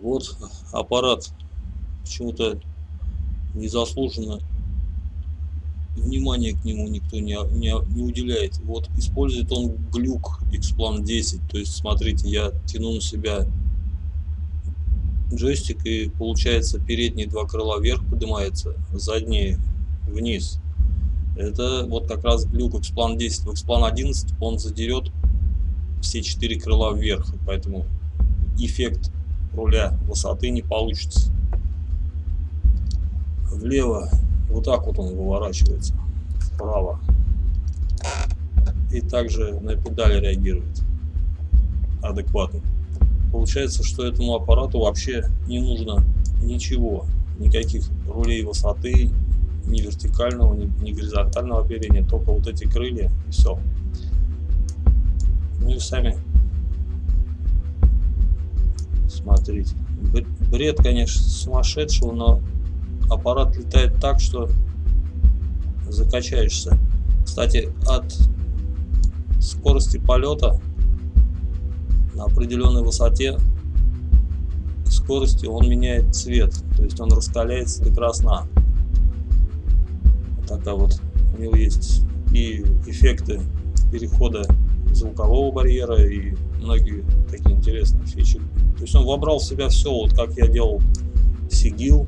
Вот аппарат почему-то незаслуженно внимания к нему никто не, не, не уделяет. Вот использует он глюк Xplan 10. То есть, смотрите, я тяну на себя джойстик и получается передние два крыла вверх поднимается, задние вниз. Это вот как раз глюк Xplan 10. В Xplan 11 он задерет все четыре крыла вверх, поэтому эффект руля высоты не получится. Влево вот так вот он выворачивается, вправо. И также на педали реагирует адекватно. Получается, что этому аппарату вообще не нужно ничего, никаких рулей высоты, ни вертикального, ни, ни горизонтального оперения, только вот эти крылья и все. Ну и сами смотрите. Бред, конечно, сумасшедшего, но аппарат летает так, что закачаешься. Кстати, от скорости полета на определенной высоте скорости он меняет цвет, то есть он раскаляется до красна. Вот такая вот у него есть и эффекты перехода звукового барьера и многие такие интересные фичи. То есть он вобрал в себя все, вот как я делал Сигил,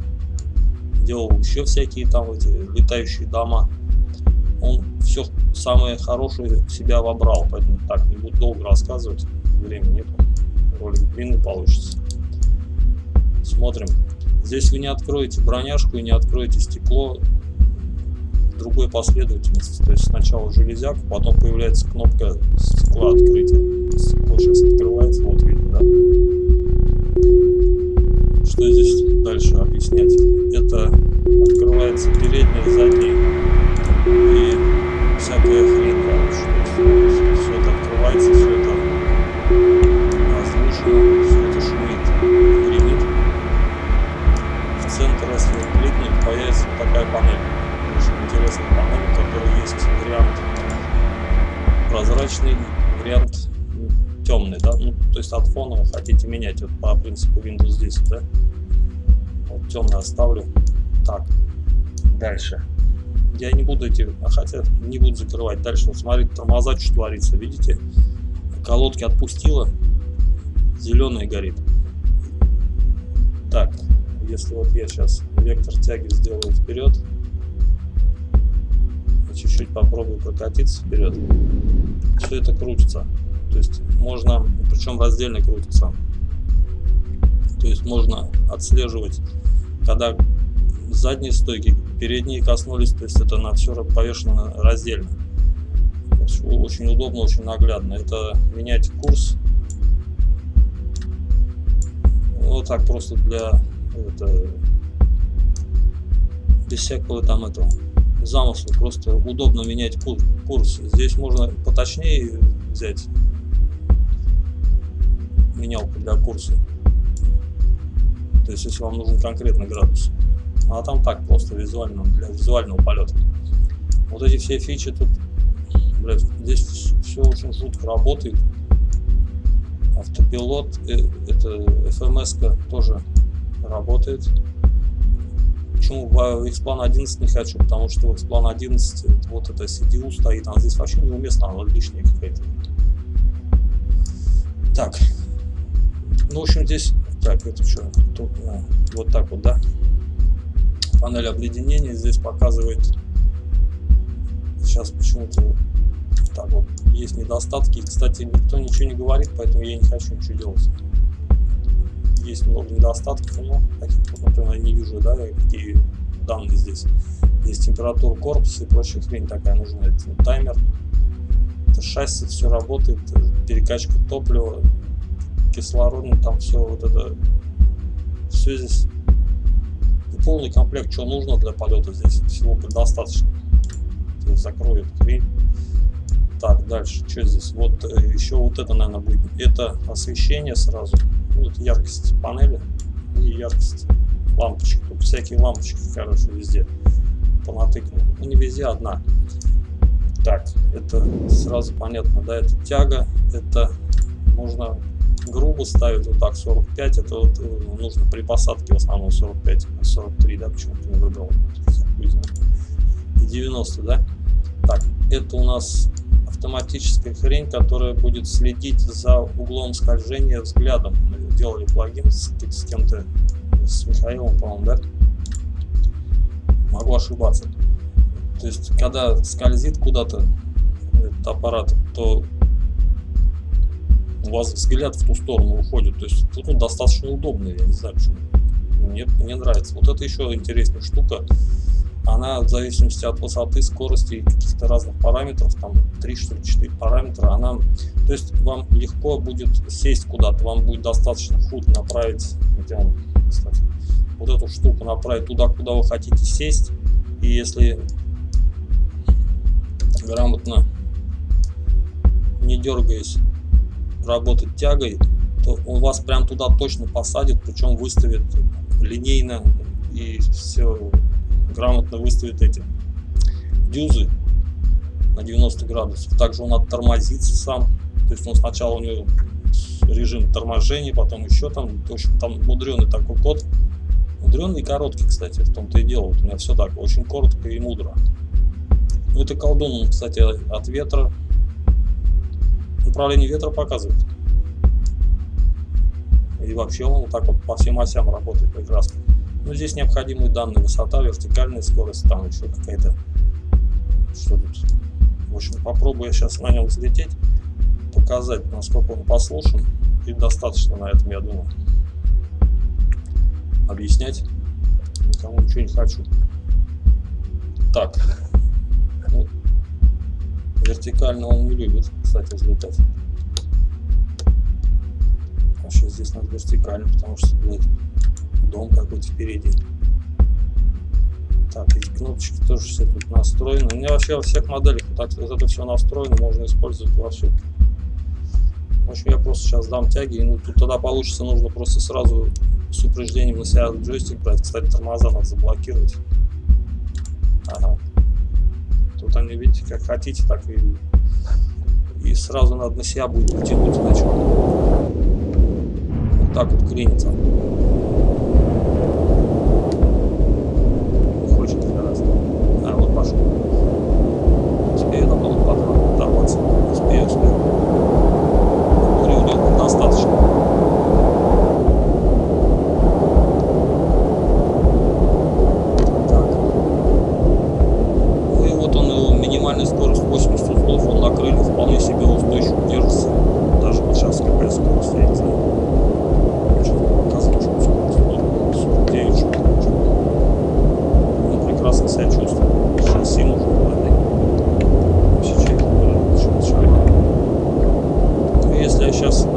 делал еще всякие там эти летающие дома. Он все самое хорошее в себя вобрал, поэтому так не буду долго рассказывать, времени нет, ролик длинный получится. Смотрим. Здесь вы не откроете броняшку и не откроете стекло другой последовательности. То есть сначала железяку, потом появляется кнопка стекла открытия. Стекло сейчас открывается, вот видно, да? Что здесь дальше объяснять? Это открывается передняя, задняя и всякая хрень, короче. Все это открывается, все это воздушно, все это шумит, гремит. В центре, если кликнуть, появится такая панель. Панель, у которой есть вариант прозрачный, вариант темный, да, ну, то есть от фона вы хотите менять, вот по принципу Windows 10, да, вот темный оставлю, так, дальше, я не буду эти, а хотя не буду закрывать, дальше, вот смотрите, тормоза, что творится, видите, колодки отпустила, зеленый горит, так, если вот я сейчас вектор тяги сделаю вперед, чуть-чуть попробую прокатиться вперед, все это крутится. То есть можно, причем раздельно крутится. То есть можно отслеживать, когда задние стойки, передние коснулись, то есть это на все повешено раздельно. Очень удобно, очень наглядно. Это менять курс. Вот так просто для это, без всякого там этого замысла. Просто удобно менять курс. Здесь можно поточнее взять менялку для курса. То есть, если вам нужен конкретный градус. А там так просто визуально, для визуального полета. Вот эти все фичи тут, блядь, здесь все очень жутко работает. Автопилот, э, это FMS тоже работает. Почему в Xplan 11 не хочу? Потому что в Xplan 11 вот это CDU стоит, а здесь вообще неуместно, она лишняя какая-то. Так, ну, в общем, здесь, так, это что, тут, а, вот так вот, да, панель обледенения здесь показывает, сейчас почему-то, так вот, есть недостатки, кстати, никто ничего не говорит, поэтому я не хочу ничего делать. Есть много недостатков, но таких, вот, например, я не вижу, да, какие данные здесь. Есть температура корпуса и прочая хрень такая нужна, это таймер, это шасси, все работает, перекачка топлива, кислородный, там все вот это, все здесь полный комплект, что нужно для полета, здесь всего предостаточно. Закроет хрень. Так, дальше, что здесь? Вот э, еще вот это, наверное, будет. Это освещение сразу. Вот яркость панели и яркость лампочек. Тут всякие лампочки, короче, везде понатыканы. Ну, не везде, одна. Так, это сразу понятно, да, это тяга, это можно грубо ставит вот так 45, это вот э, нужно при посадке в основном 45, 43, да, почему-то не выбрал. И 90, да. Так, это у нас автоматическая хрень, которая будет следить за углом скольжения взглядом. Мы делали плагин с, с кем-то, с Михаилом, по-моему, да? Могу ошибаться. То есть, когда скользит куда-то этот аппарат, то у вас взгляд в ту сторону уходит. То есть, он достаточно удобный, я не знаю почему. Мне, мне нравится. Вот это еще интересная штука она в зависимости от высоты, скорости и каких-то разных параметров, там 3 что ли 4 параметра, она, то есть вам легко будет сесть куда-то, вам будет достаточно худ направить, где он, кстати, вот эту штуку направить туда, куда вы хотите сесть, и если грамотно, не дергаясь, работать тягой, то он вас прям туда точно посадит, причем выставит линейно и все грамотно выставит эти дюзы на 90 градусов. Также он оттормозится сам. То есть он сначала у него режим торможения, потом еще там, в общем, там мудреный такой код. Мудренный и короткий, кстати, в том-то и дело. Вот у меня все так, очень коротко и мудро. Ну, это колдун, кстати, от ветра. Управление ветра показывает. И вообще он вот так вот по всем осям работает прекрасно. Ну, здесь необходимые данные, высота, вертикальная скорость, там еще какая-то, что тут. В общем, попробую я сейчас на нем взлететь, показать, насколько он послушен, и достаточно на этом, я думаю. Объяснять никому ничего не хочу. Так, ну, вертикально он не любит, кстати, взлетать. Вообще здесь надо вертикально, потому что, блядь, дом какой-то впереди. Так, эти кнопочки тоже все тут настроены. У меня вообще во всех моделях вот, так, вот это все настроено, можно использовать во всех. В общем, я просто сейчас дам тяги, и ну, тут тогда получится, нужно просто сразу с упреждением на себя джойстик брать. Кстати, тормоза надо заблокировать. Ага. Тут они, видите, как хотите, так и, и сразу надо на себя будет потянуть, иначе вот так вот клинится.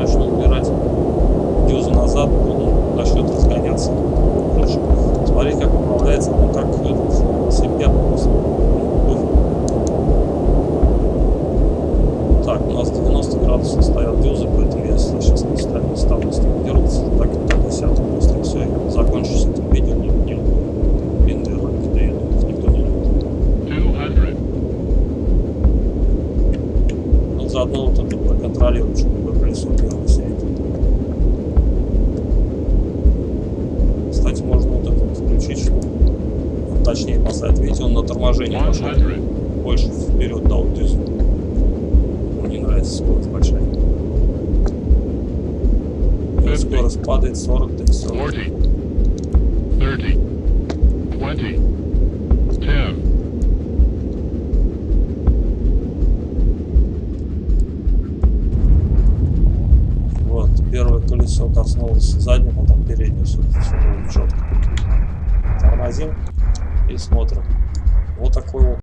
заодно вот это проконтролировать, чтобы колесо первое сидит. Кстати, можно вот это включить, чтобы точнее поставить. Видите, он на торможение пошел. Больше вперед дал дизель. Мне нравится скорость большая. Скорость падает 40 до 40. 30, 20. колесо коснулось заднего, там переднего, все, все было четко. Тормозим и смотрим. Вот такой вот